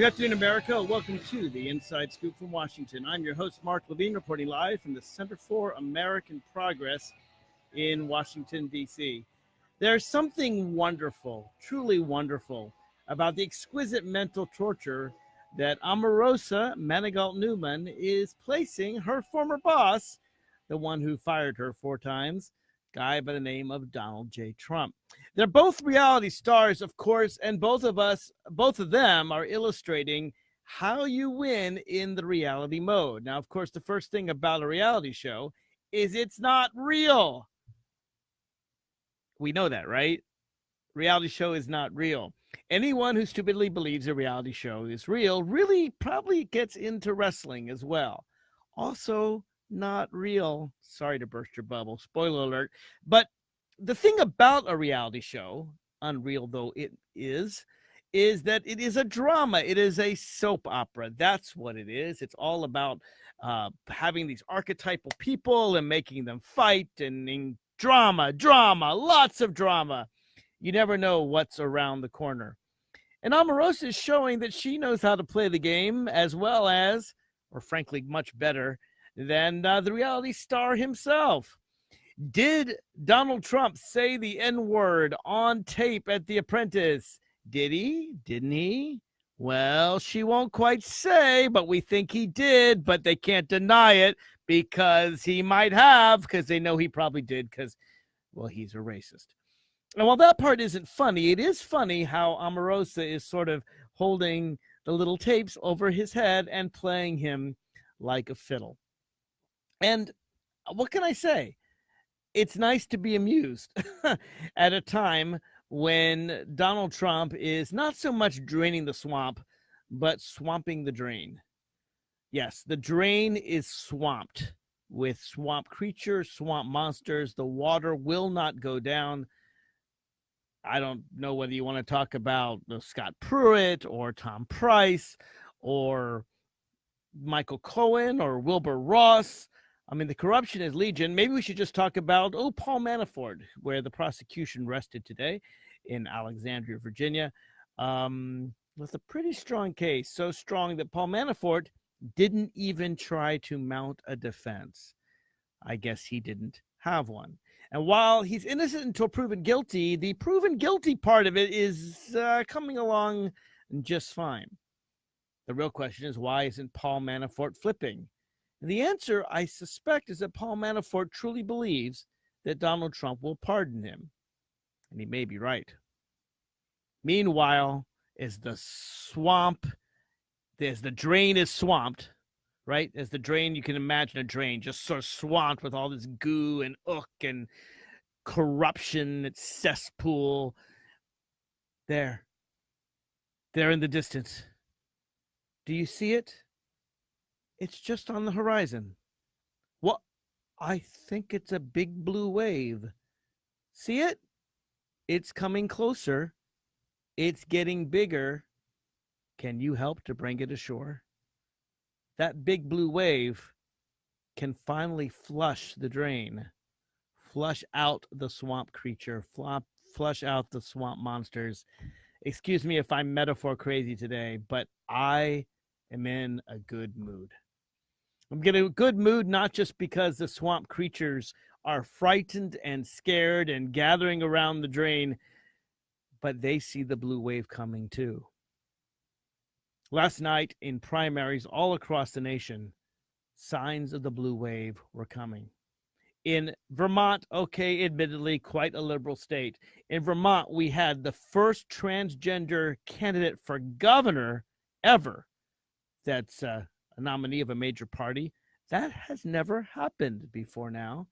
Good afternoon, America. Welcome to the Inside Scoop from Washington. I'm your host, Mark Levine, reporting live from the Center for American Progress in Washington, D.C. There's something wonderful, truly wonderful, about the exquisite mental torture that Omarosa Manigault Newman is placing her former boss, the one who fired her four times, guy by the name of Donald J. Trump. They're both reality stars, of course, and both of us, both of them are illustrating how you win in the reality mode. Now, of course, the first thing about a reality show is it's not real. We know that, right? Reality show is not real. Anyone who stupidly believes a reality show is real really probably gets into wrestling as well. Also, not real. Sorry to burst your bubble. Spoiler alert. But the thing about a reality show, unreal though it is, is that it is a drama. It is a soap opera. That's what it is. It's all about uh, having these archetypal people and making them fight and, and drama, drama, lots of drama. You never know what's around the corner. And Omarosa is showing that she knows how to play the game as well as, or frankly, much better than uh, the reality star himself. Did Donald Trump say the N word on tape at The Apprentice? Did he? Didn't he? Well, she won't quite say, but we think he did, but they can't deny it because he might have, because they know he probably did, because, well, he's a racist. And while that part isn't funny, it is funny how Omarosa is sort of holding the little tapes over his head and playing him like a fiddle. And uh, what can I say? It's nice to be amused at a time when Donald Trump is not so much draining the swamp, but swamping the drain. Yes, the drain is swamped with swamp creatures, swamp monsters. The water will not go down. I don't know whether you want to talk about Scott Pruitt or Tom Price or Michael Cohen or Wilbur Ross I mean, the corruption is legion. Maybe we should just talk about, oh, Paul Manafort, where the prosecution rested today in Alexandria, Virginia, um, with a pretty strong case. So strong that Paul Manafort didn't even try to mount a defense. I guess he didn't have one. And while he's innocent until proven guilty, the proven guilty part of it is uh, coming along just fine. The real question is why isn't Paul Manafort flipping? The answer, I suspect, is that Paul Manafort truly believes that Donald Trump will pardon him. And he may be right. Meanwhile, as the swamp, as the drain is swamped, right? As the drain, you can imagine a drain just sort of swamped with all this goo and ook and corruption, it's cesspool. There. There in the distance. Do you see it? It's just on the horizon. What? I think it's a big blue wave. See it? It's coming closer. It's getting bigger. Can you help to bring it ashore? That big blue wave can finally flush the drain, flush out the swamp creature, flop, flush out the swamp monsters. Excuse me if I'm metaphor crazy today, but I am in a good mood. I'm getting a good mood, not just because the swamp creatures are frightened and scared and gathering around the drain, but they see the blue wave coming too. Last night in primaries all across the nation, signs of the blue wave were coming. In Vermont, okay, admittedly quite a liberal state, in Vermont, we had the first transgender candidate for governor ever that's uh, a nominee of a major party. That has never happened before now.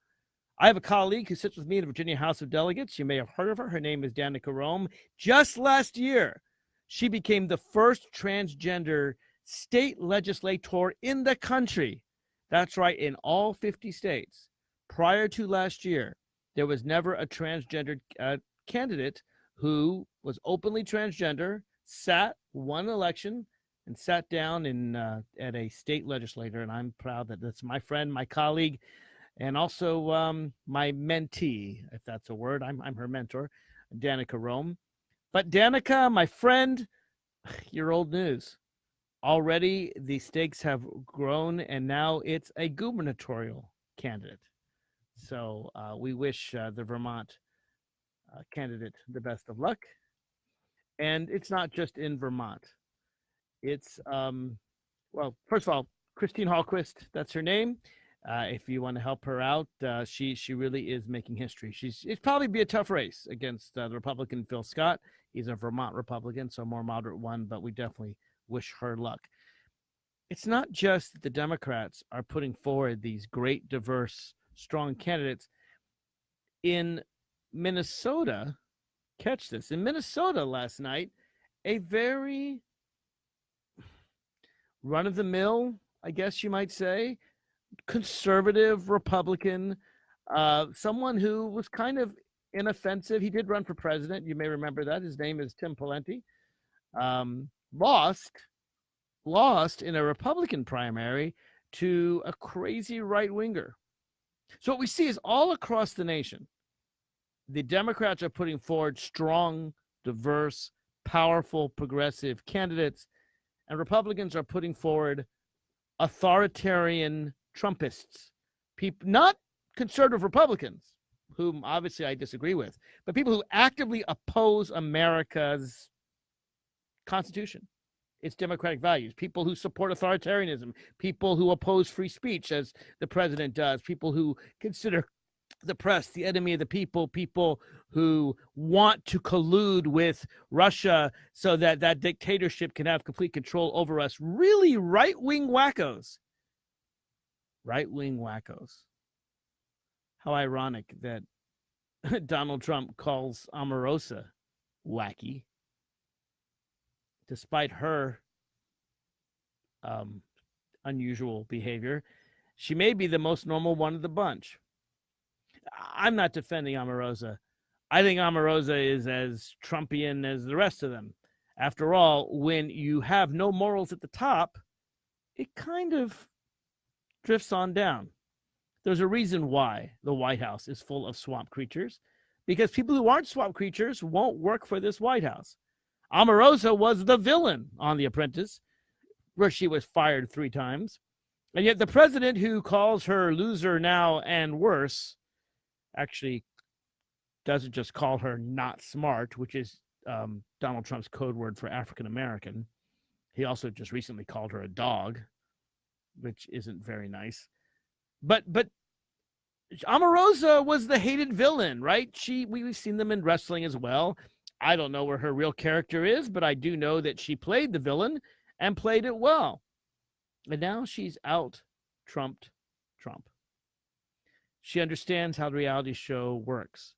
I have a colleague who sits with me in the Virginia House of Delegates. You may have heard of her. Her name is Danica Roem. Just last year, she became the first transgender state legislator in the country. That's right, in all 50 states. Prior to last year, there was never a transgender uh, candidate who was openly transgender, sat, won election, and sat down in uh, at a state legislator, and I'm proud that that's my friend, my colleague, and also um, my mentee, if that's a word. I'm I'm her mentor, Danica Roem. But Danica, my friend, you're old news. already the stakes have grown, and now it's a gubernatorial candidate. So uh, we wish uh, the Vermont uh, candidate the best of luck. And it's not just in Vermont. It's um, well, first of all, Christine Hallquist, that's her name. Uh, if you want to help her out, uh, she she really is making history. She's it's probably be a tough race against uh, the Republican Phil Scott. He's a Vermont Republican, so more moderate one, but we definitely wish her luck. It's not just that the Democrats are putting forward these great, diverse, strong candidates. In Minnesota, catch this, in Minnesota last night, a very run of the mill, I guess you might say, conservative Republican, uh, someone who was kind of inoffensive. He did run for president. You may remember that. His name is Tim Pawlenty. Um, lost, lost in a Republican primary to a crazy right winger. So what we see is all across the nation, the Democrats are putting forward strong, diverse, powerful, progressive candidates, and Republicans are putting forward authoritarian Trumpists, people not conservative Republicans, whom obviously I disagree with, but people who actively oppose America's Constitution, its democratic values, people who support authoritarianism, people who oppose free speech, as the president does, people who consider the press the enemy of the people, people who want to collude with Russia so that that dictatorship can have complete control over us. Really right wing wackos. Right wing wackos. How ironic that Donald Trump calls Omarosa wacky despite her um, unusual behavior, she may be the most normal one of the bunch. I'm not defending Omarosa. I think Omarosa is as Trumpian as the rest of them. After all, when you have no morals at the top, it kind of drifts on down. There's a reason why the White House is full of swamp creatures, because people who aren't swamp creatures won't work for this White House. Omarosa was the villain on The Apprentice, where she was fired three times. And yet the president who calls her loser now and worse actually doesn't just call her not smart, which is um, Donald Trump's code word for African American. He also just recently called her a dog, which isn't very nice. But but Omarosa was the hated villain, right? She we, we've seen them in wrestling as well. I don't know where her real character is, but I do know that she played the villain and played it well. And now she's out trumped Trump. She understands how the reality show works.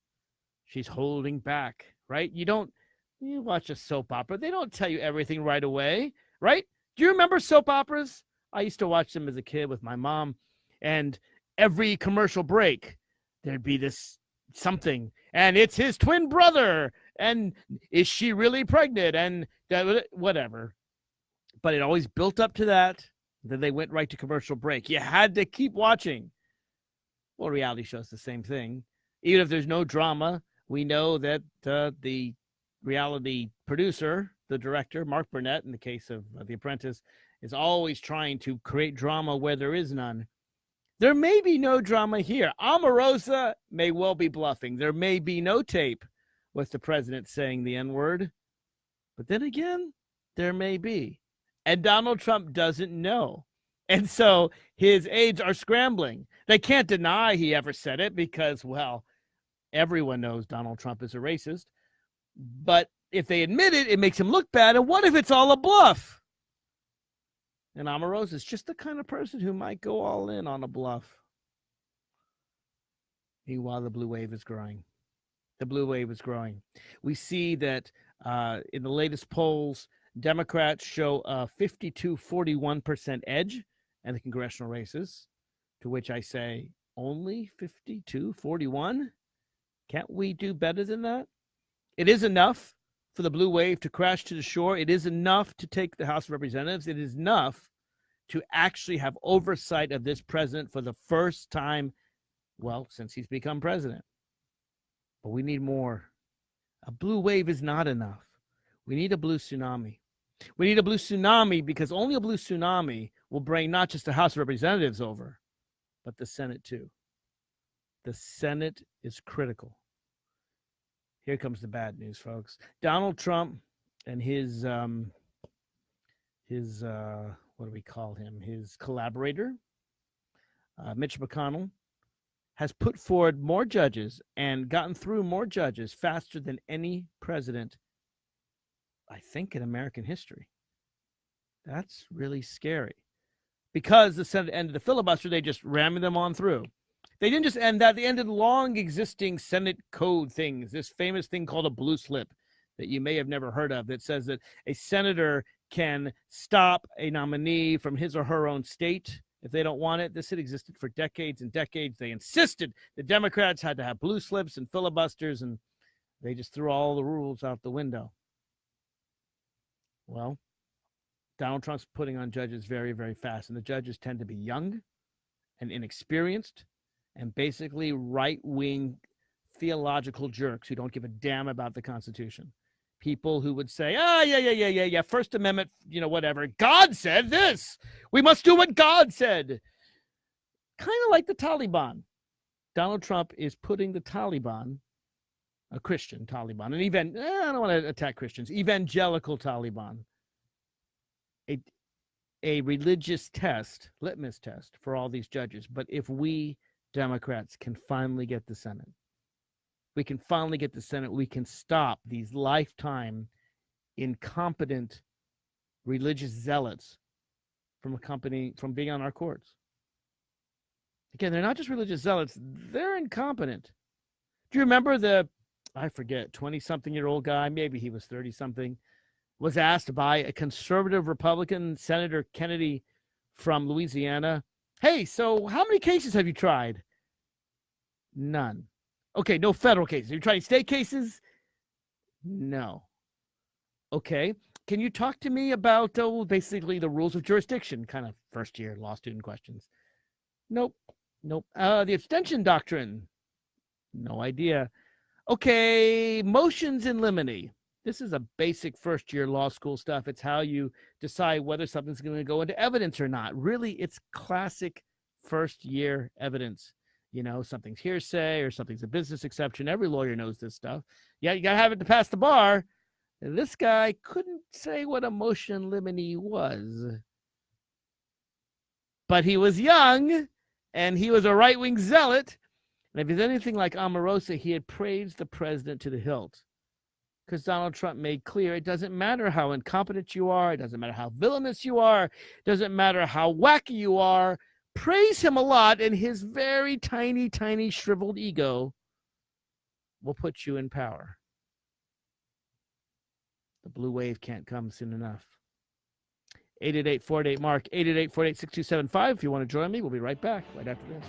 She's holding back, right? You don't you watch a soap opera, they don't tell you everything right away, right? Do you remember soap operas? I used to watch them as a kid with my mom, and every commercial break, there'd be this something, and it's his twin brother, and is she really pregnant and that, whatever but it always built up to that then they went right to commercial break you had to keep watching well reality shows the same thing even if there's no drama we know that uh, the reality producer the director mark burnett in the case of uh, the apprentice is always trying to create drama where there is none there may be no drama here omarosa may well be bluffing there may be no tape with the president saying the N word. But then again, there may be. And Donald Trump doesn't know. And so his aides are scrambling. They can't deny he ever said it because, well, everyone knows Donald Trump is a racist. But if they admit it, it makes him look bad. And what if it's all a bluff? And Omarosa is just the kind of person who might go all in on a bluff. Meanwhile, the blue wave is growing the blue wave is growing. We see that uh, in the latest polls, Democrats show a 52 41% edge in the congressional races, to which I say, only 52 41? Can't we do better than that? It is enough for the blue wave to crash to the shore. It is enough to take the House of Representatives. It is enough to actually have oversight of this president for the first time, well, since he's become president. But we need more. A blue wave is not enough. We need a blue tsunami. We need a blue tsunami because only a blue tsunami will bring not just the House of Representatives over, but the Senate too. The Senate is critical. Here comes the bad news, folks. Donald Trump and his um, his uh, what do we call him? His collaborator, uh, Mitch McConnell, has put forward more judges and gotten through more judges faster than any president, I think, in American history. That's really scary. Because the Senate ended the filibuster, they just rammed them on through. They didn't just end that, they ended long existing Senate code things, this famous thing called a blue slip that you may have never heard of that says that a senator can stop a nominee from his or her own state if they don't want it. This had existed for decades and decades. They insisted the Democrats had to have blue slips and filibusters, and they just threw all the rules out the window. Well, Donald Trump's putting on judges very, very fast, and the judges tend to be young and inexperienced and basically right wing theological jerks who don't give a damn about the Constitution. People who would say, ah, oh, yeah, yeah, yeah, yeah, yeah, First Amendment, you know, whatever. God said this. We must do what God said. Kind of like the Taliban. Donald Trump is putting the Taliban, a Christian Taliban, an even, eh, I don't want to attack Christians, evangelical Taliban, a, a religious test, litmus test for all these judges. But if we Democrats can finally get the Senate. We can finally get the Senate. We can stop these lifetime incompetent religious zealots from accompanying from being on our courts. Again, they're not just religious zealots, they're incompetent. Do you remember the I forget, 20 something year old guy, maybe he was 30 something, was asked by a conservative Republican Senator Kennedy from Louisiana Hey, so how many cases have you tried? None. Okay, no federal cases. Are you trying state cases? No. Okay. Can you talk to me about oh, basically the rules of jurisdiction, kind of first year law student questions? Nope. Nope. Uh, the abstention doctrine. No idea. Okay, motions in limine. This is a basic first year law school stuff. It's how you decide whether something's going to go into evidence or not. Really, it's classic first year evidence. You know, something's hearsay or something's a business exception. Every lawyer knows this stuff. Yeah, you got to have it to pass the bar. This guy couldn't say what a motion limine was. But he was young and he was a right wing zealot. And if he's anything like Omarosa, he had praised the president to the hilt because Donald Trump made clear it doesn't matter how incompetent you are, it doesn't matter how villainous you are, it doesn't matter how wacky you are. Praise him a lot, and his very tiny, tiny, shriveled ego will put you in power. The blue wave can't come soon enough. 888 Mark, 888 6275. If you want to join me, we'll be right back right after this.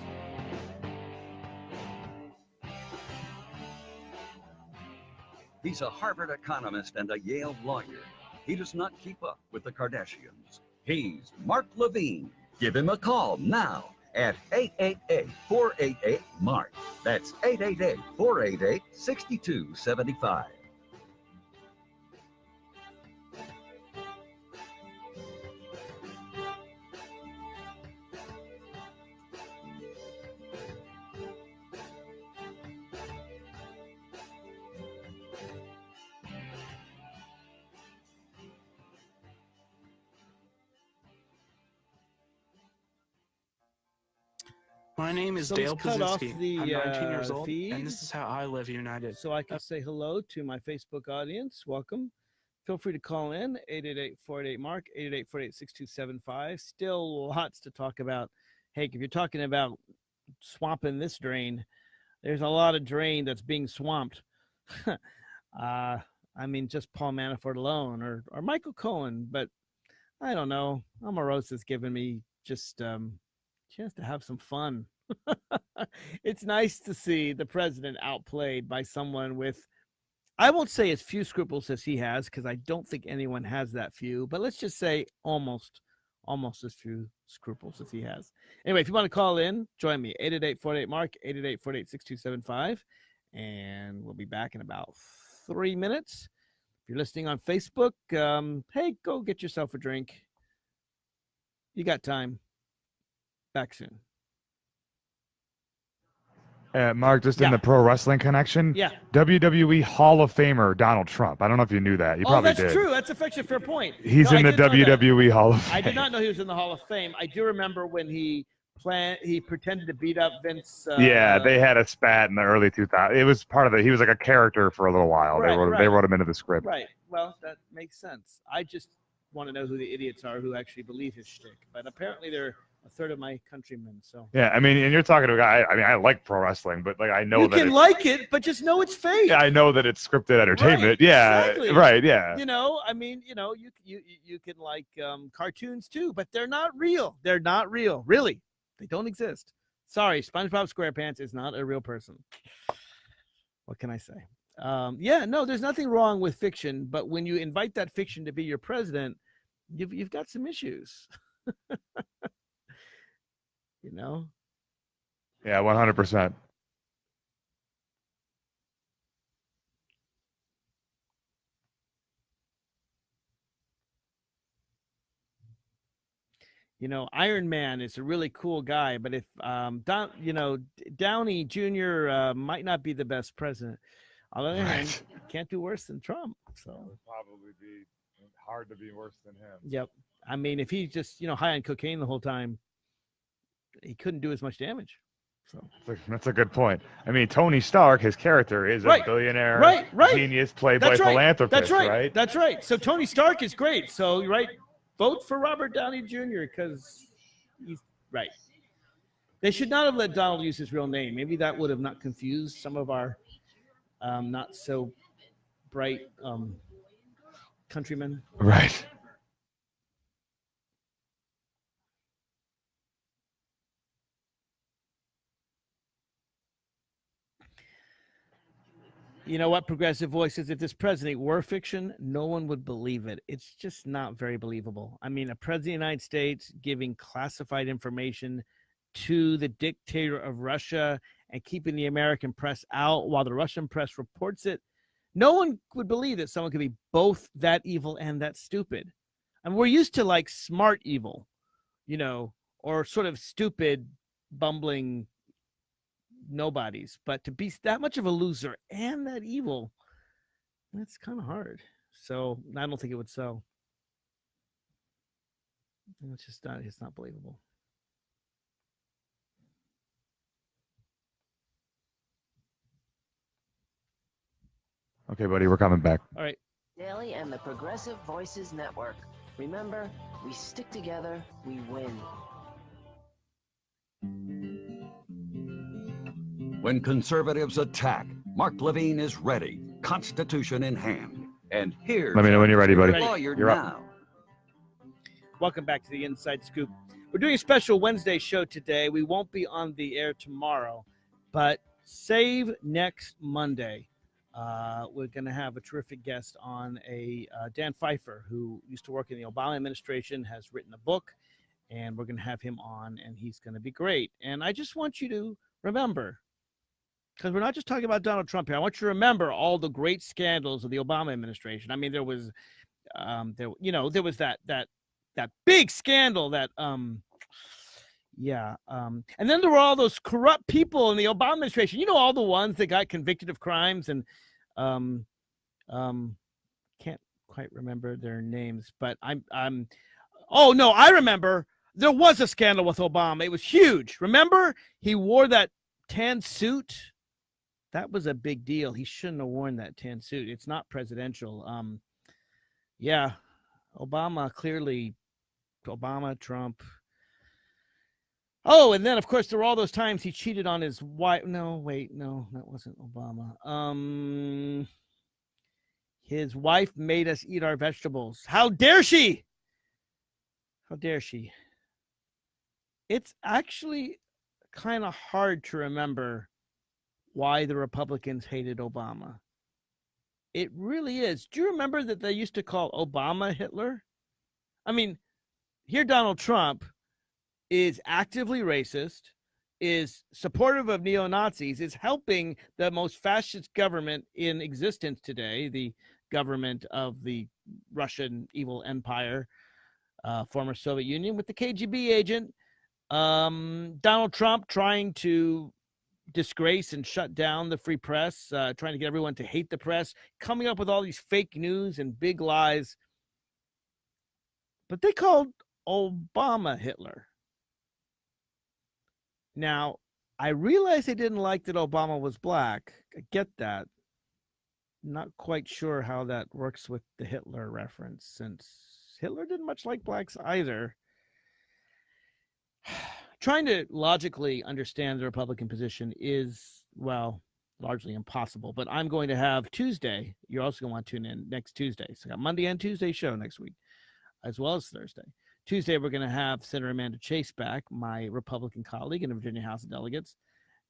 He's a Harvard economist and a Yale lawyer. He does not keep up with the Kardashians. He's Mark Levine. Give him a call now at 888-488-MARK. That's 888-488-6275. My name is Dale Pazitsky. I'm 19 years uh, old, feed, and this is how I live united. So I can say hello to my Facebook audience. Welcome. Feel free to call in 888-488-MARK, 888-488-6275. Still lots to talk about. Hey, if you're talking about swamping this drain, there's a lot of drain that's being swamped. uh, I mean, just Paul Manafort alone or, or Michael Cohen, but I don't know. Omarosa's giving me just um, chance to have some fun. it's nice to see the president outplayed by someone with, I won't say as few scruples as he has, because I don't think anyone has that few, but let's just say almost, almost as few scruples as he has. Anyway, if you want to call in, join me, 888-48-MARK, 888-48-6275, and we'll be back in about three minutes. If you're listening on Facebook, um, hey, go get yourself a drink. You got time. Back soon. Uh, Mark, just yeah. in the pro wrestling connection. Yeah. WWE Hall of Famer Donald Trump. I don't know if you knew that. You oh, probably that's did. true. That's a fair point. He's no, in the WWE Hall of Fame. I did not know he was in the Hall of Fame. I do remember when he plan he pretended to beat up Vince. Uh, yeah, they had a spat in the early 2000s. It was part of the. He was like a character for a little while. Right, they wrote right. they wrote him into the script. Right. Well, that makes sense. I just want to know who the idiots are who actually believe his shtick. But apparently, they're a third of my countrymen. So yeah, I mean, and you're talking to a guy. I mean, I like pro wrestling, but like I know you that can like it, but just know it's fake. Yeah, I know that it's scripted entertainment. Right, yeah, exactly. right. Yeah. You know, I mean, you know, you you you can like um, cartoons too, but they're not real. They're not real, really. They don't exist. Sorry, SpongeBob SquarePants is not a real person. What can I say? Um, yeah, no, there's nothing wrong with fiction, but when you invite that fiction to be your president, you've you've got some issues. you know? Yeah, 100%. you know, Iron Man is a really cool guy, but if um, Don, you know, Downey Jr. Uh, might not be the best president. On the other hand, can't do worse than Trump. So would probably be hard to be worse than him. Yep. I mean, if he's just you know high on cocaine the whole time, he couldn't do as much damage. So that's a good point. I mean, Tony Stark, his character is right. a billionaire, right, right. genius, played that's by right. philanthropist. That's right. right. That's right. So Tony Stark is great. So right, vote for Robert Downey Jr. because he's right. They should not have let Donald use his real name. Maybe that would have not confused some of our um, not so bright um, countrymen. Right. You know what? Progressive voices if this president were fiction no one would believe it. It's just not very believable. I mean a president of the united states giving classified information to the dictator of russia and keeping the american press out while the russian press reports it no one would believe that someone could be both that evil and that stupid. And we're used to like smart evil you know or sort of stupid bumbling nobodies. But to be that much of a loser and that evil, that's kind of hard. So I don't think it would sell. It's just not. It's not believable. Okay, buddy, we're coming back. All right. Daily and the Progressive Voices Network. Remember, we stick together, we win. When conservatives attack, Mark Levine is ready, Constitution in hand. And here, let me know when you're ready, buddy. Lawyer you're now. Up. Welcome back to the Inside Scoop. We're doing a special Wednesday show today. We won't be on the air tomorrow, but save next Monday. Uh, we're going to have a terrific guest on a uh, Dan Pfeiffer, who used to work in the Obama administration, has written a book, and we're going to have him on, and he's going to be great. And I just want you to remember because we're not just talking about Donald Trump here. I want you to remember all the great scandals of the Obama administration. I mean, there was, um, there you know, there was that that that big scandal that, um, yeah, um, and then there were all those corrupt people in the Obama administration. You know, all the ones that got convicted of crimes and, um, um, can't quite remember their names, but I'm I'm. Oh no, I remember. There was a scandal with Obama. It was huge. Remember, he wore that tan suit that was a big deal. He shouldn't have worn that tan suit. It's not presidential. Um, yeah, Obama clearly, Obama, Trump. Oh, and then of course there were all those times he cheated on his wife. No, wait, no, that wasn't Obama. Um, his wife made us eat our vegetables. How dare she? How dare she? It's actually kind of hard to remember why the Republicans hated Obama. It really is. Do you remember that they used to call Obama Hitler? I mean, here Donald Trump is actively racist, is supportive of neo Nazis, is helping the most fascist government in existence today, the government of the Russian evil empire, uh, former Soviet Union, with the KGB agent. Um, Donald Trump trying to disgrace and shut down the free press, uh, trying to get everyone to hate the press, coming up with all these fake news and big lies. But they called Obama Hitler. Now, I realize they didn't like that Obama was black. I get that. Not quite sure how that works with the Hitler reference, since Hitler didn't much like blacks either. Trying to logically understand the Republican position is, well, largely impossible. But I'm going to have Tuesday. You're also going to want to tune in next Tuesday. So I got Monday and Tuesday show next week, as well as Thursday. Tuesday, we're going to have Senator Amanda Chase back, my Republican colleague in the Virginia House of Delegates,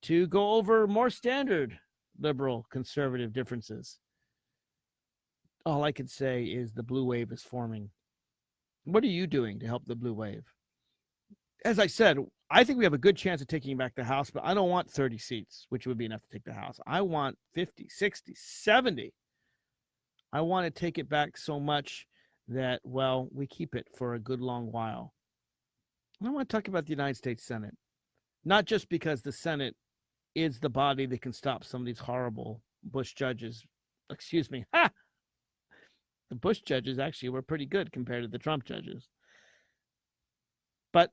to go over more standard liberal conservative differences. All I can say is the blue wave is forming. What are you doing to help the blue wave? As I said, I think we have a good chance of taking back the House, but I don't want 30 seats, which would be enough to take the House. I want 50, 60, 70. I want to take it back so much that, well, we keep it for a good long while. And I want to talk about the United States Senate, not just because the Senate is the body that can stop some of these horrible Bush judges. Excuse me. Ha! The Bush judges actually were pretty good compared to the Trump judges. But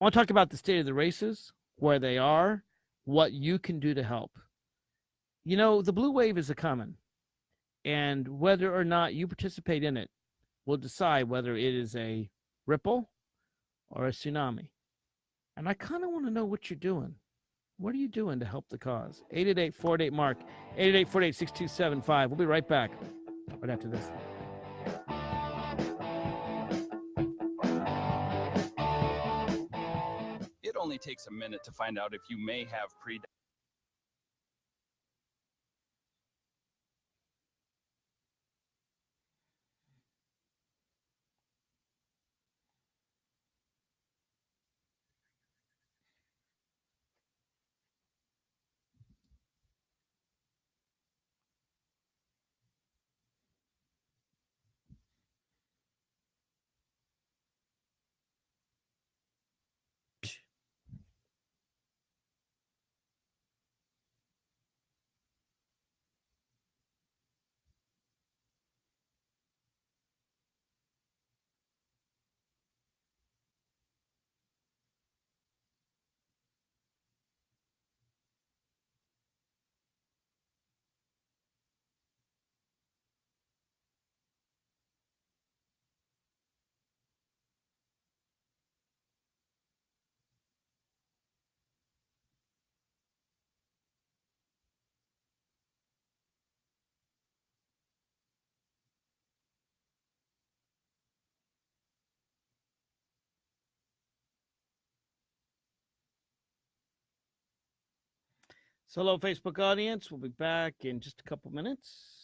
I want to talk about the state of the races, where they are, what you can do to help. You know, the blue wave is a coming, and whether or not you participate in it will decide whether it is a ripple or a tsunami. And I kind of want to know what you're doing. What are you doing to help the cause? 888 48 Mark, 888 48 6275. We'll be right back right after this. Takes a minute to find out if you may have pre So, hello, Facebook audience. We'll be back in just a couple minutes.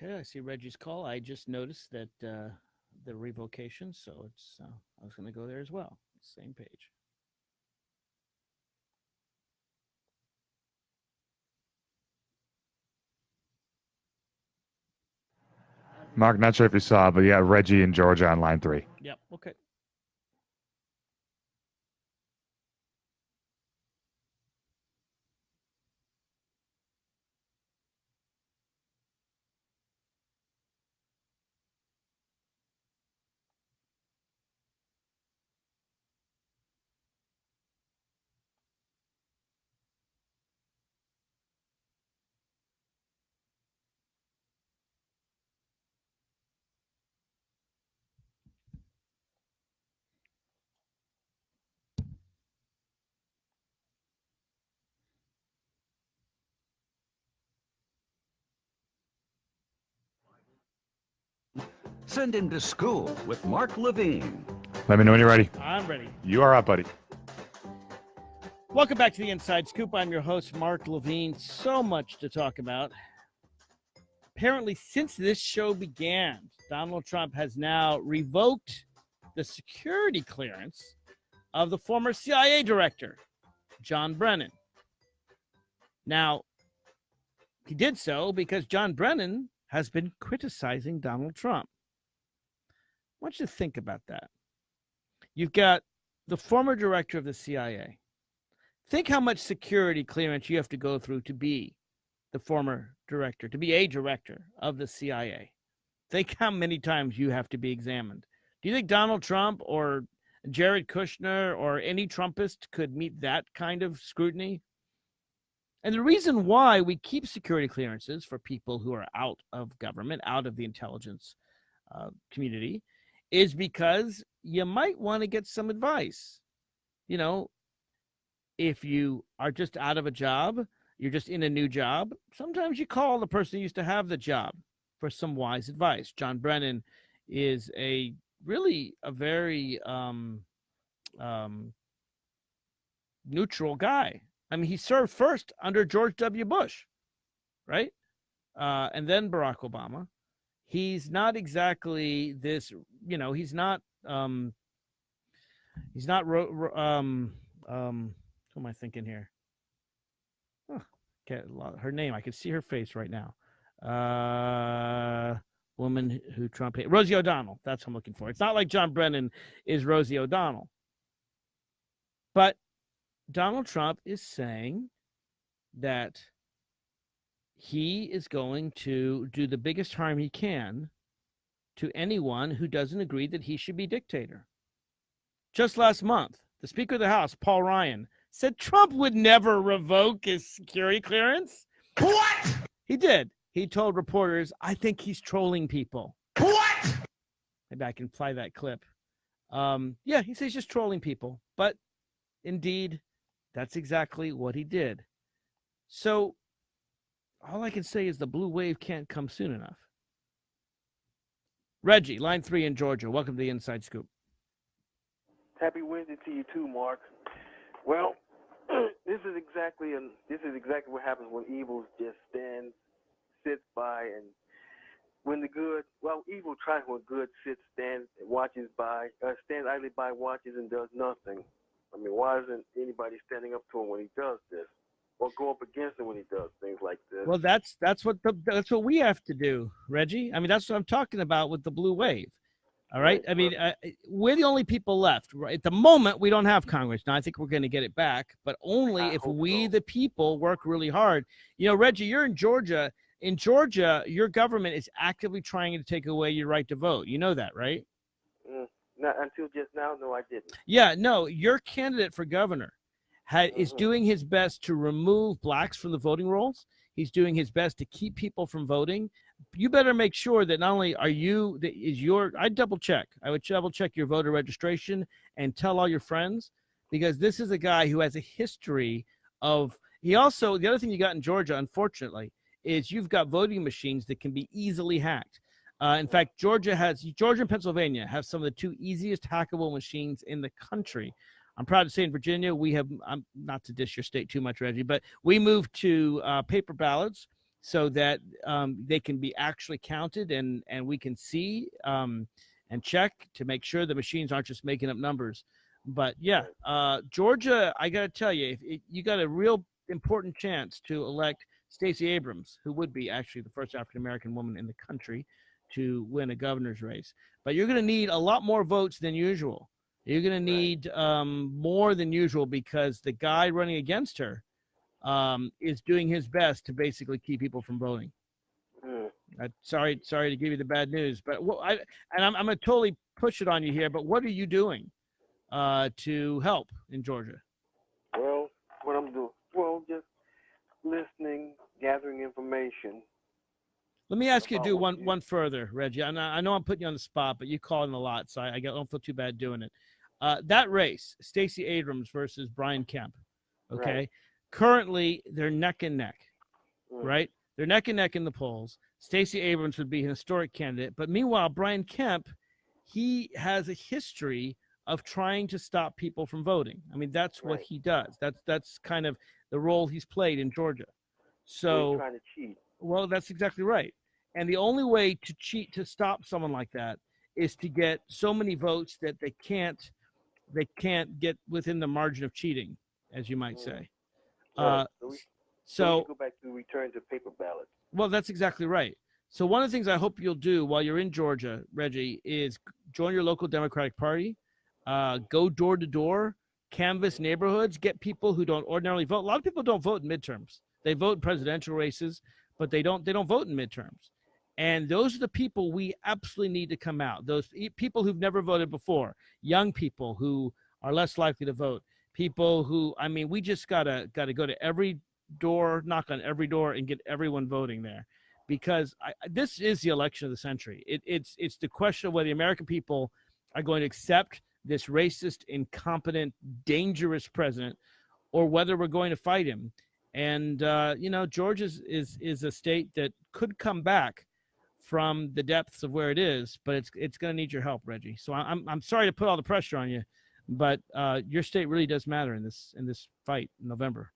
Okay, I see Reggie's call. I just noticed that uh, the revocation, so it's uh, I was going to go there as well. Same page. Mark, not sure if you saw, but yeah, Reggie and Georgia on line three. Yep. Okay. Send him to school with Mark Levine. Let me know when you're ready. I'm ready. You are up, buddy. Welcome back to the Inside Scoop. I'm your host, Mark Levine. So much to talk about. Apparently, since this show began, Donald Trump has now revoked the security clearance of the former CIA director, John Brennan. Now, he did so because John Brennan has been criticizing Donald Trump. Want you to think about that. You've got the former director of the CIA. Think how much security clearance you have to go through to be the former director, to be a director of the CIA. Think how many times you have to be examined. Do you think Donald Trump or Jared Kushner or any Trumpist could meet that kind of scrutiny? And the reason why we keep security clearances for people who are out of government, out of the intelligence uh, community, is because you might want to get some advice. You know, if you are just out of a job, you're just in a new job, sometimes you call the person who used to have the job for some wise advice. John Brennan is a really a very um, um, neutral guy. I mean, he served first under George W. Bush, right? Uh, and then Barack Obama he's not exactly this you know he's not um he's not ro- um um who am i thinking here? Get her name i can see her face right now. Uh woman who trump hate. rosie o'donnell that's what i'm looking for. It's not like john brennan is rosie o'donnell. But donald trump is saying that he is going to do the biggest harm he can to anyone who doesn't agree that he should be dictator. Just last month, the Speaker of the House, Paul Ryan, said Trump would never revoke his security clearance. What? He did. He told reporters, I think he's trolling people. What? Maybe I can play that clip. Um, yeah, he says he's just trolling people. But indeed, that's exactly what he did. So all I can say is the blue wave can't come soon enough. Reggie, line three in Georgia. Welcome to the Inside Scoop. Happy Wednesday to you too, Mark. Well, this is exactly and this is exactly what happens when evil just stands, sits by, and when the good, well, evil tries when good sits, stands, watches by, uh, stands idly by, watches, and does nothing. I mean, why isn't anybody standing up to him when he does this? Or go up against him when he does things like this. Well, that's that's what the, that's what we have to do, Reggie. I mean, that's what I'm talking about with the blue wave. All right. I mean, uh, we're the only people left. Right at the moment, we don't have Congress. Now, I think we're going to get it back, but only I if we, so. the people, work really hard. You know, Reggie, you're in Georgia. In Georgia, your government is actively trying to take away your right to vote. You know that, right? Mm, not until just now. No, I didn't. Yeah. No, your candidate for governor had, is mm-hmm. doing his best to remove blacks from the voting rolls. He's doing his best to keep people from voting. You better make sure that not only are you that is your I double check. I would double check your voter registration and tell all your friends because this is a guy who has a history of he also the other thing you got in Georgia unfortunately is you've got voting machines that can be easily hacked. Uh, in fact, Georgia has Georgia and Pennsylvania have some of the two easiest hackable machines in the country. I'm proud to say in Virginia, we have, I'm not to dish your state too much, Reggie, but we moved to uh, paper ballots. so that um, they can be actually counted and and we can see um, and check to make sure the machines aren't just making up numbers. But yeah, uh, Georgia, I got to tell you, if, if you got a real important chance to elect Stacey Abrams, who would be actually the first African American woman in the country to win a governor's race. But you're going to need a lot more votes than usual. You're going to need um, more than usual because the guy running against her um, is doing his best to basically keep people from voting. Mm. Uh, sorry, sorry to give you the bad news, but what I and I'm, I'm going to totally push it on you here. But what are you doing uh, to help in Georgia? Well, what I'm doing, well, just listening, gathering information. Let me ask you to do one one further, Reggie. I know, I know I'm putting you on the spot, but you call in a lot, so I, I don't feel too bad doing it. Uh, that race, Stacey Abrams versus Brian Kemp. Okay, right. currently they're neck and neck, mm. right? They're neck and neck in the polls. Stacey Abrams would be an historic candidate, but meanwhile, Brian Kemp, he has a history of trying to stop people from voting. I mean, that's right. what he does. That's that's kind of the role he's played in Georgia. So trying to cheat. Well, that's exactly right. And the only way to cheat to stop someone like that is to get so many votes that they can't they can't get within the margin of cheating, as you might mm. say. Right. Uh, so, we, so go back to return to paper ballots. Well, that's exactly right. So one of the things I hope you'll do while you're in Georgia, Reggie, is join your local Democratic Party, uh, go door to door, canvass neighborhoods, get people who don't ordinarily vote. A lot of people don't vote in midterms. They vote in presidential races, but they don't they don't vote in midterms. And those are the people we absolutely need to come out. Those people who've never voted before, young people who are less likely to vote, people who I mean, we just gotta gotta go to every door, knock on every door, and get everyone voting there, because I, this is the election of the century. It, it's it's the question of whether the American people are going to accept this racist, incompetent, dangerous president, or whether we're going to fight him. And uh, you know, Georgia is, is is a state that could come back from the depths of where it is, but it's it's going to need your help, Reggie. So I'm I'm sorry to put all the pressure on you, but uh, your state really does matter in this in this fight in November.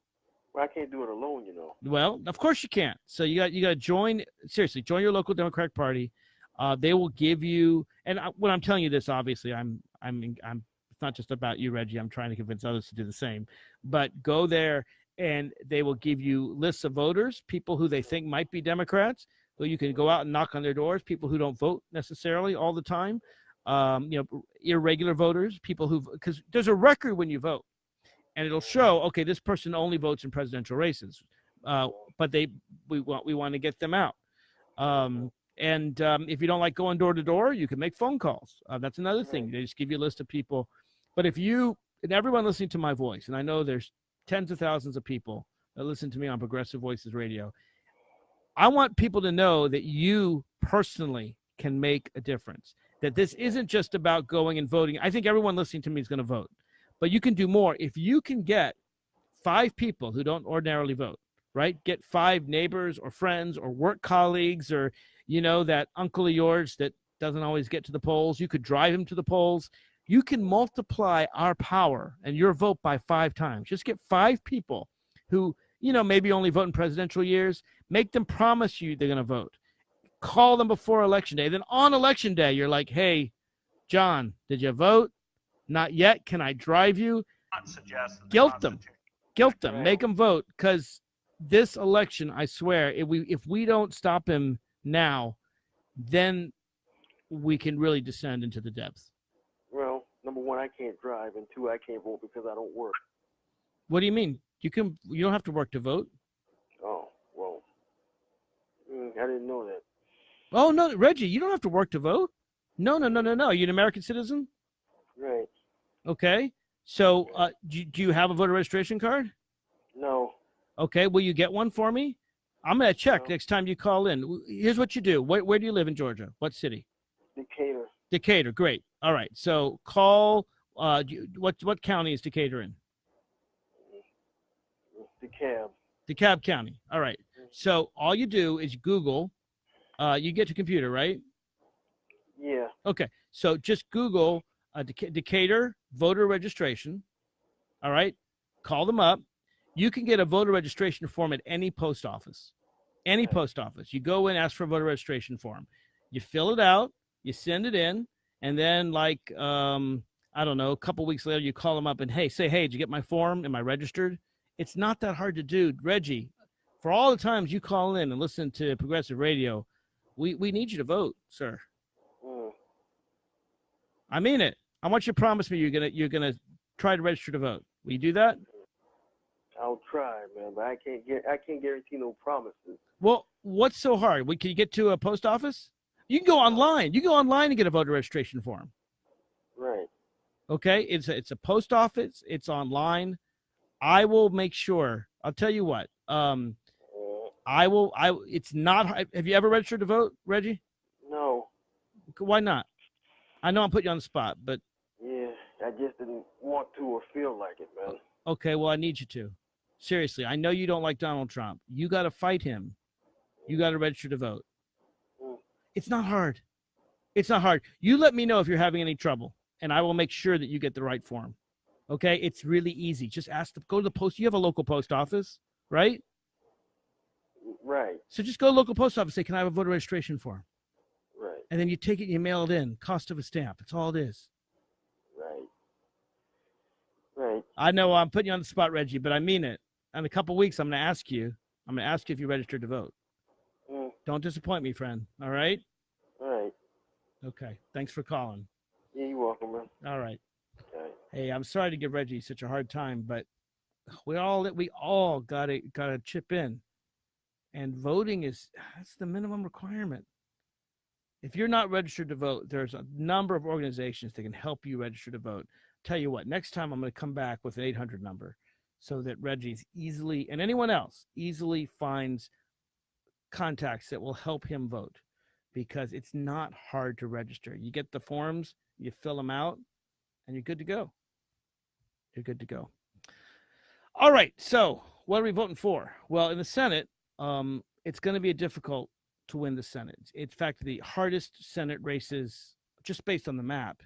Well, I can't do it alone, you know. Well, of course you can't. So you got you got to join seriously. Join your local Democratic Party. Uh, they will give you, and I, when I'm telling you this, obviously I'm I'm I'm. It's not just about you, Reggie. I'm trying to convince others to do the same. But go there, and they will give you lists of voters, people who they think might be Democrats who you can go out and knock on their doors, people who don't vote necessarily all the time, um, you know, irregular voters, people who, because there's a record when you vote and it'll show, okay, this person only votes in presidential races, uh, but they, we want, we want to get them out. Um, and um, if you don't like going door to door, you can make phone calls. Uh, that's another thing. They just give you a list of people. But if you, and everyone listening to my voice, and I know there's tens of thousands of people that listen to me on Progressive Voices Radio, I want people to know that you personally can make a difference. That this isn't just about going and voting. I think everyone listening to me is going to vote, but you can do more. If you can get five people who don't ordinarily vote, right? Get five neighbors or friends or work colleagues or, you know, that uncle of yours that doesn't always get to the polls. You could drive him to the polls. You can multiply our power and your vote by five times. Just get five people who you know, maybe only vote in presidential years. Make them promise you they're going to vote. Call them before election day. Then on election day, you're like, hey, John, did you vote? Not yet. Can I drive you? Guilt them. Guilt them. Make them vote because this election, I swear, if we if we don't stop him now, then we can really descend into the depths. Well, number one, I can't drive, and two, I can't vote because I don't work. What do you mean? You can. You don't have to work to vote. Mm, I didn't know that. Oh no, Reggie, you don't have to work to vote. No, no, no, no, no. Are You're an American citizen. Right. Okay. So, uh, do, do you have a voter registration card? No. Okay. Will you get one for me? I'm gonna check no. next time you call in. Here's what you do. Where, where do you live in Georgia? What city? Decatur. Decatur. Great. All right. So call. Uh, you, what what county is Decatur in? DeKalb. DeKalb County. All right. So all you do is Google. Uh, you get to computer, right? Yeah. Okay. So just Google uh, Decatur voter registration. All right. Call them up. You can get a voter registration form at any post office. Any post office. You go in, ask for a voter registration form. You fill it out, you send it in, and then like um, I don't know, a couple weeks later, you call them up and hey, say, hey, did you get my form? Am I registered? It's not that hard to do, Reggie. For all the times you call in and listen to progressive radio, we we need you to vote, sir. Mm. I mean it. I want you to promise me you're gonna you're gonna try to register to vote. Will you do that? I'll try, man, but I can't get I can't guarantee no promises. Well, what's so hard? We can you get to a post office? You can go online. You can go online and get a voter registration form. Right. Okay, it's a, it's a post office. It's online. I will make sure. I'll tell you what. Um, I will. I. It's not. Have you ever registered to vote, Reggie? No. Why not? I know I'm putting you on the spot, but. Yeah, I just didn't want to or feel like it, man. Okay, well, I need you to. Seriously, I know you don't like Donald Trump. You got to fight him. You got to register to vote. Mm. It's not hard. It's not hard. You let me know if you're having any trouble, and I will make sure that you get the right form. Okay, it's really easy. Just ask the go to the post. You have a local post office, right? Right. So just go to local post office. Say, can I have a voter registration form? Right. And then you take it and you mail it in. Cost of a stamp. It's all it is. Right. Right. I know I'm putting you on the spot, Reggie, but I mean it. In a couple weeks, I'm going to ask you. I'm going to ask you if you registered to vote. Mm. Don't disappoint me, friend. All right. All right. Okay. Thanks for calling. Yeah, you're welcome, man. All right. Hey, I'm sorry to give Reggie such a hard time, but we all we all got to got to chip in and voting is that's the minimum requirement. If you're not registered to vote there's a number of organizations that can help you register to vote. Tell you what next time i'm going to come back with an 800 number so that reggie's easily and anyone else easily finds contacts that will help him vote because it's not hard to register. You get the forms you fill them out and you're good to go. You're good to go. All right so what are we voting for? Well in the senate um, it's going to be difficult to win the Senate. In fact, the hardest Senate races, just based on the map,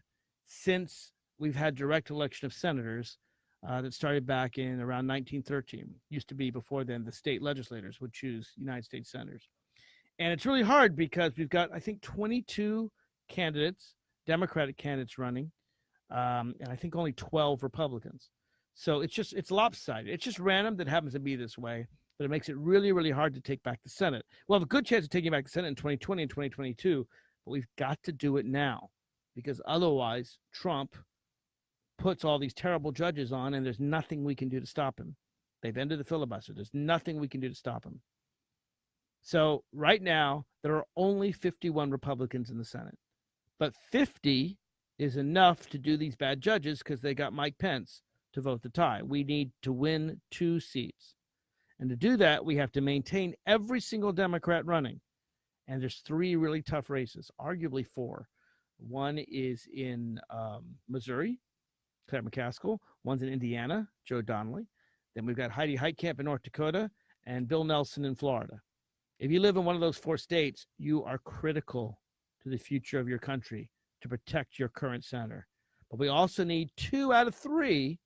since we've had direct election of senators uh, that started back in around 1913. Used to be before then the state legislators would choose United States senators. And it's really hard because we've got, I think, 22 candidates, Democratic candidates running, um, and I think only 12 Republicans. So it's just, it's lopsided. It's just random that happens to be this way but it makes it really, really hard to take back the Senate. We'll have a good chance of taking back the Senate in 2020 and 2022, but we've got to do it now because otherwise Trump puts all these terrible judges on and there's nothing we can do to stop him. They've ended the filibuster. There's nothing we can do to stop him. So right now, there are only 51 Republicans in the Senate, but 50 is enough to do these bad judges because they got Mike Pence to vote the tie. We need to win two seats. And to do that, we have to maintain every single Democrat running. And there's three really tough races, arguably four. One is in um, Missouri, Claire McCaskill. One's in Indiana, Joe Donnelly. Then we've got Heidi Heitkamp in North Dakota and Bill Nelson in Florida. If you live in one of those four states, you are critical to the future of your country to protect your current senator. But we also need two out of three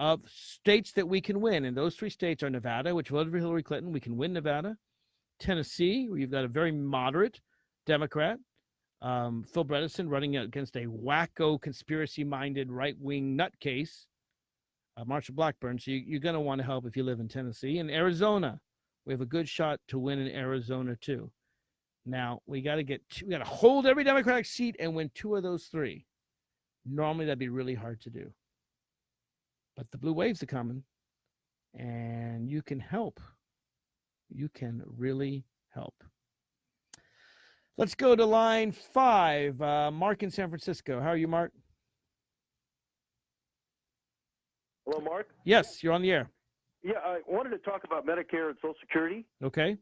of states that we can win. And those three states are Nevada, which voted for Hillary Clinton. We can win Nevada. Tennessee, where you've got a very moderate Democrat, um, Phil Bredesen running against a wacko, conspiracy minded right wing nutcase, uh, Marsha Blackburn. So you, are going to want to help if you live in Tennessee. And Arizona, we have a good shot to win in Arizona too. Now we got to get two, we got to hold every Democratic seat and win two of those three. Normally that'd be really hard to do. But the blue waves are coming, and you can help. You can really help. Let's go to line five. Uh, Mark in San Francisco. How are you, Mark? Hello, Mark. Yes, you're on the air. Yeah, I wanted to talk about Medicare and Social Security. Okay.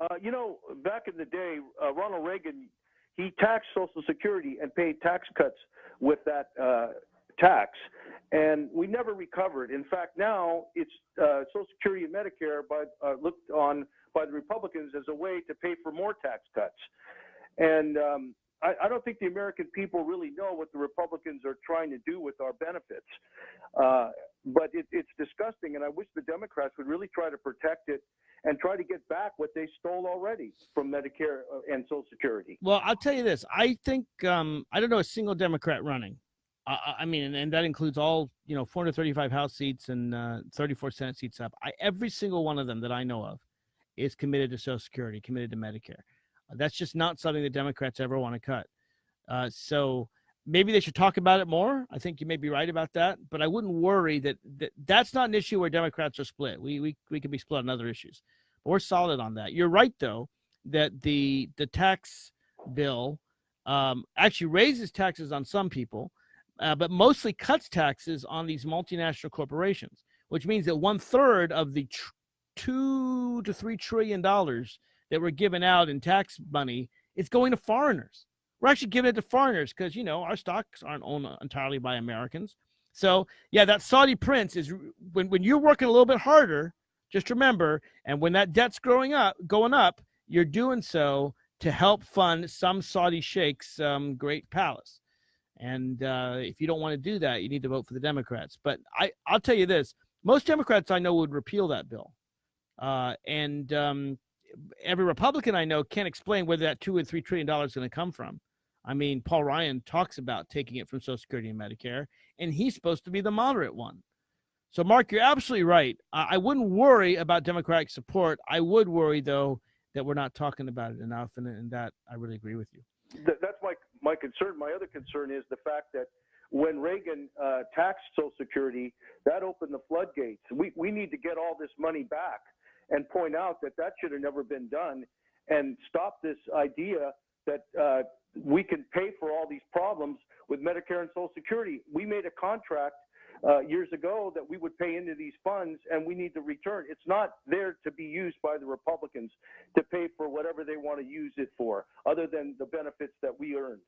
Uh, you know, back in the day, uh, Ronald Reagan he taxed Social Security and paid tax cuts with that uh, tax and we never recovered. In fact, now it's uh, Social Security and Medicare by, uh, looked on by the Republicans as a way to pay for more tax cuts. And um, I, I, don't think the American people really know what the Republicans are trying to do with our benefits. Uh, but it, it's disgusting, and I wish the Democrats would really try to protect it and try to get back what they stole already from Medicare uh, and Social Security. Well, I'll tell you this: I think um, I don't know a single Democrat running. I, I mean, and, and, that includes all you know 435 House seats and uh, 34 Senate seats up. I, every single one of them that I know of is committed to Social Security, committed to Medicare. That's just not something the Democrats ever want to cut. Uh, so maybe they should talk about it more. I think you may be right about that, but I wouldn't worry that, that that's not an issue where Democrats are split. We we we can be split on other issues. But we're solid on that. You're right though that the the tax bill um, actually raises taxes on some people, uh, but mostly cuts taxes on these multinational corporations, which means that one third of the two to three trillion dollars that were given out in tax money is going to foreigners. We're actually giving it to foreigners because you know our stocks aren't owned entirely by Americans. So yeah, that Saudi prince is when when you're working a little bit harder. Just remember, and when that debt's growing up, going up, you're doing so to help fund some Saudi sheikh's um, great palace. And uh, if you don't want to do that, you need to vote for the Democrats. But I, I'll tell you this: most Democrats I know would repeal that bill, uh, and um, every Republican I know can't explain where that two or three trillion dollars is going to come from. I mean, Paul Ryan talks about taking it from Social Security and Medicare, and he's supposed to be the moderate one. So, Mark, you're absolutely right. I wouldn't worry about Democratic support. I would worry, though, that we're not talking about it enough, and, and that I really agree with you. That's my my concern. My other concern is the fact that when Reagan uh, taxed Social Security, that opened the floodgates. We we need to get all this money back and point out that that should have never been done and stop this idea that uh, we can pay for all these problems with Medicare and Social Security. We made a contract uh, years ago that we would pay into these funds and we need to return. It's not there to be used by the Republicans to pay for whatever they want to use it for, other than the benefits that we earned.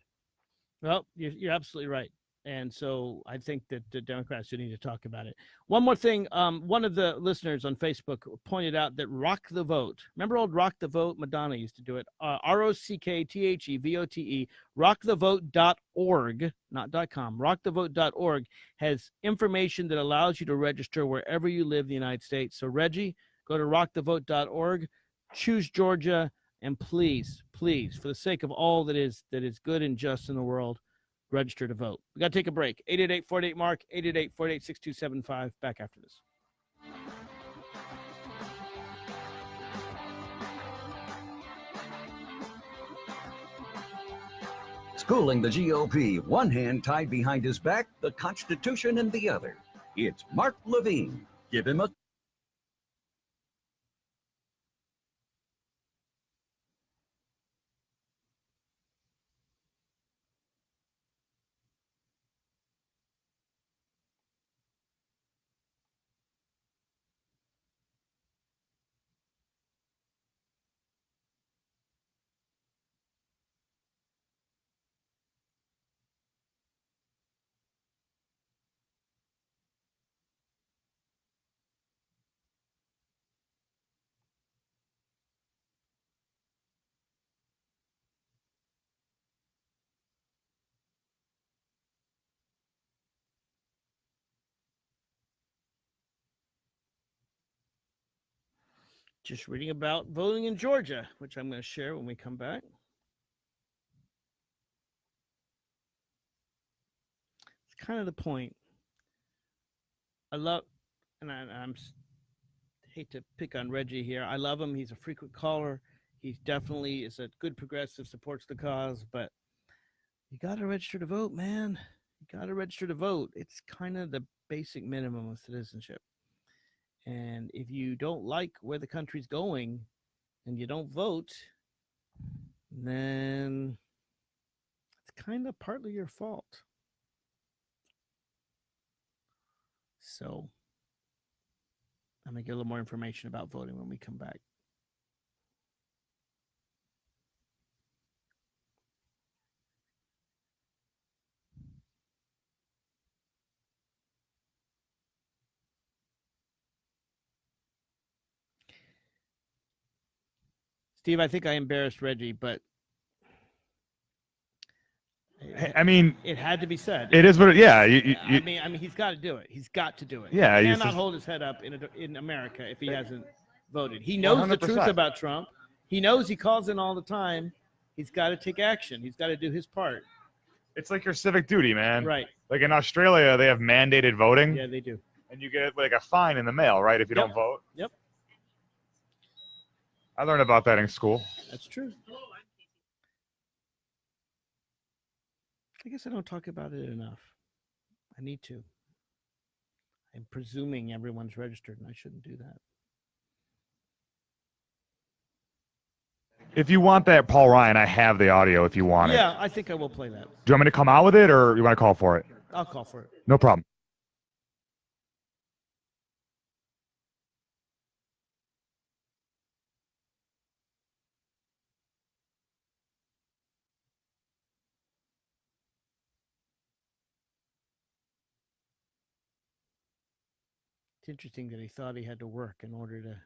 Well, you're, you're absolutely right and so I think that the Democrats do need to talk about it. One more thing, um, one of the listeners on Facebook pointed out that Rock the Vote. Remember old Rock the Vote? Madonna used to do it. Uh, R O C K T H E V O T E. Rockthevote.org, not dot .com. Rockthevote.org has information that allows you to register wherever you live in the United States. So Reggie, go to rockthevote.org, choose Georgia, and please, please, for the sake of all that is that is good and just in the world register to vote. We got to take a break. 888 Mark, 888 48 6275. Back after this. Schooling the GOP, one hand tied behind his back, the Constitution in the other. It's Mark Levine. Give him a just reading about voting in Georgia, which I'm going to share when we come back. It's kind of the point. I love, and I, I'm hate to pick on Reggie here. I love him. He's a frequent caller. He definitely is a good progressive, supports the cause, but you got to register to vote, man. You got to register to vote. It's kind of the basic minimum of citizenship. And if you don't like where the country's going and you don't vote, then it's kind of partly your fault. So I'm going to get a little more information about voting when we come back. Steve, I think I embarrassed Reggie, but I mean, it had to be said. It is what. It, yeah. You, you, I mean, I mean, he's got to do it. He's got to do it. Yeah. He cannot just, hold his head up in a, in America if he hasn't voted. He knows 100%. the truth about Trump. He knows he calls in all the time. He's got to take action. He's got to do his part. It's like your civic duty, man. Right. Like in Australia, they have mandated voting. Yeah, they do. And you get like a fine in the mail, right, if you yep. don't vote. Yep. I learned about that in school. That's true. I guess I don't talk about it enough. I need to. I'm presuming everyone's registered, and I shouldn't do that. If you want that, Paul Ryan, I have the audio if you want it. Yeah, I think I will play that. Do you want me to come out with it, or you want to call for it? I'll call for it. No problem. It's interesting that he thought he had to work in order to.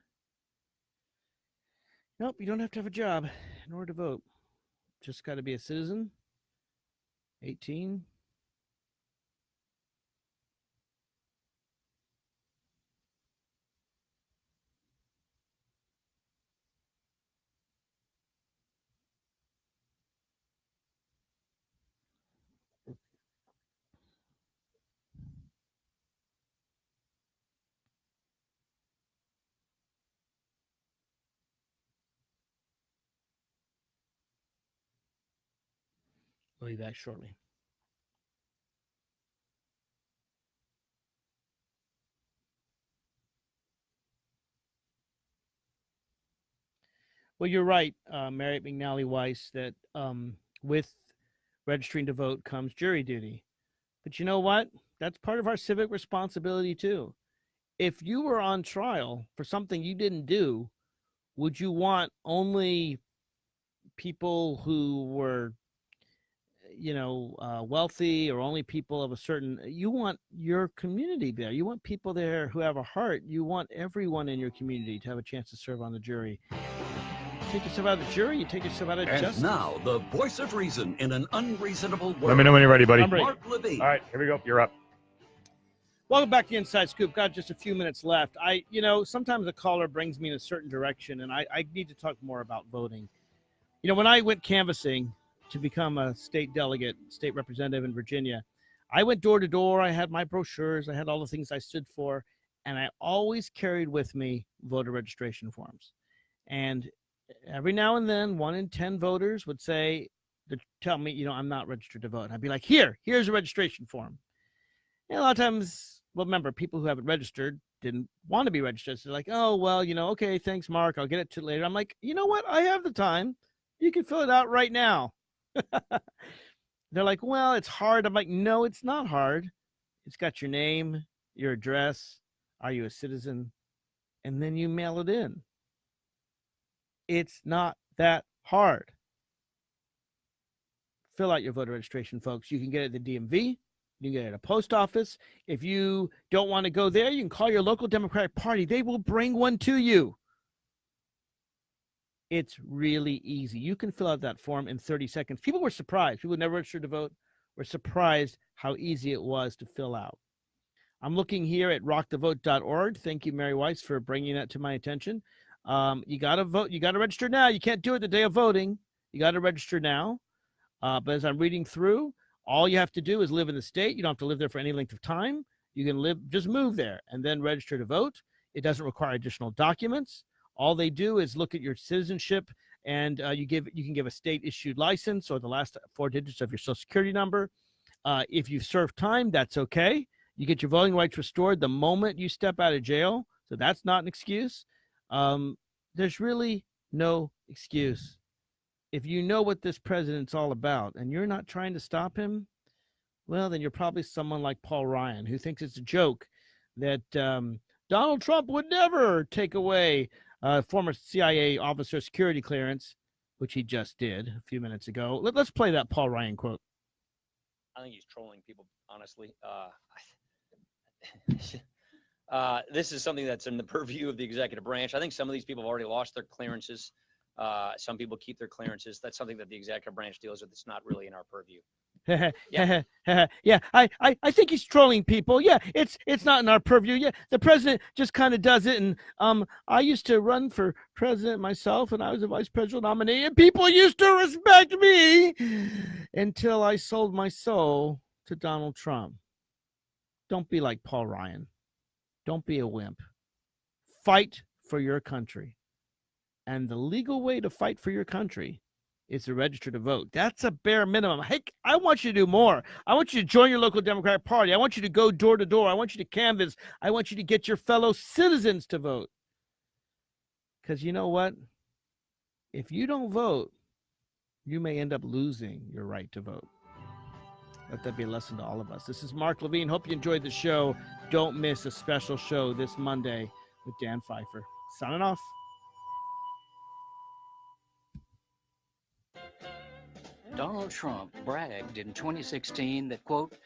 Nope, you don't have to have a job in order to vote. Just got to be a citizen. 18. We'll be back shortly. Well, you're right, uh, McNally Weiss, that um, with registering to vote comes jury duty. But you know what? That's part of our civic responsibility, too. If you were on trial for something you didn't do, would you want only people who were you know uh, wealthy or only people of a certain you want your community there. You want people there who have a heart. You want everyone in your community to have a chance to serve on the jury. Take yourself out of the jury. You take yourself out of and justice. now the voice of reason in an unreasonable world. Let me know when you're ready buddy. Ready. mark levine. All right here we go. You're up. Welcome back to Inside Scoop. Got just a few minutes left. I, you know, sometimes a caller brings me in a certain direction, and I, I need to talk more about voting. You know, when I went canvassing, to become a state delegate, state representative in Virginia, I went door to door. I had my brochures, I had all the things I stood for, and I always carried with me voter registration forms. And every now and then, one in 10 voters would say, to tell me, you know, I'm not registered to vote. And I'd be like, here, here's a registration form. And a lot of times, well, remember, people who haven't registered didn't want to be registered. So they're like, oh, well, you know, okay, thanks, Mark. I'll get it to later. I'm like, you know what? I have the time. You can fill it out right now. They're like, well, it's hard. I'm like, no, it's not hard. It's got your name, your address. Are you a citizen? And then you mail it in. It's not that hard. Fill out your voter registration, folks. You can get it at the DMV. You can get it at a post office. If you don't want to go there, you can call your local Democratic Party. They will bring one to you. It's really easy. You can fill out that form in 30 seconds. People were surprised. People who never registered to vote were surprised how easy it was to fill out. I'm looking here at rockthevote.org. Thank you, Mary Weiss, for bringing that to my attention. Um, you got to vote. You got to register now. You can't do it the day of voting. You got to register now. Uh, but as I'm reading through, all you have to do is live in the state. You don't have to live there for any length of time. You can live, just move there and then register to vote. It doesn't require additional documents. All they do is look at your citizenship and uh, you give you can give a state issued license or the last four digits of your social security number. Uh, if you serve time, that's okay. You get your voting rights restored the moment you step out of jail. So that's not an excuse. Um, there's really no excuse. If you know what this president's all about and you're not trying to stop him, well, then you're probably someone like Paul Ryan who thinks it's a joke that um, Donald Trump would never take away uh, former CIA officer security clearance, which he just did a few minutes ago. Let, us play that Paul Ryan quote. I think he's trolling people, honestly. Uh, uh, this is something that's in the purview of the executive branch. I think some of these people have already lost their clearances. Uh, some people keep their clearances. That's something that the executive branch deals with. It's not really in our purview. yeah. yeah, I, I, I think he's trolling people. Yeah, it's it's not in our purview. Yeah, the president just kind of does it. And um, I used to run for president myself, and I was a vice presidential nominee, and people used to respect me until I sold my soul to Donald Trump. Don't be like Paul Ryan. Don't be a wimp. Fight for your country. And the legal way to fight for your country is to register to vote. That's a bare minimum. Hey, I want you to do more. I want you to join your local Democratic Party. I want you to go door to door. I want you to canvass. I want you to get your fellow citizens to vote. Because you know what? If you don't vote, you may end up losing your right to vote. Let that be a lesson to all of us. This is Mark Levine. Hope you enjoyed the show. Don't miss a special show this Monday with Dan Pfeiffer. Signing off. Donald Trump bragged in 2016 that, quote,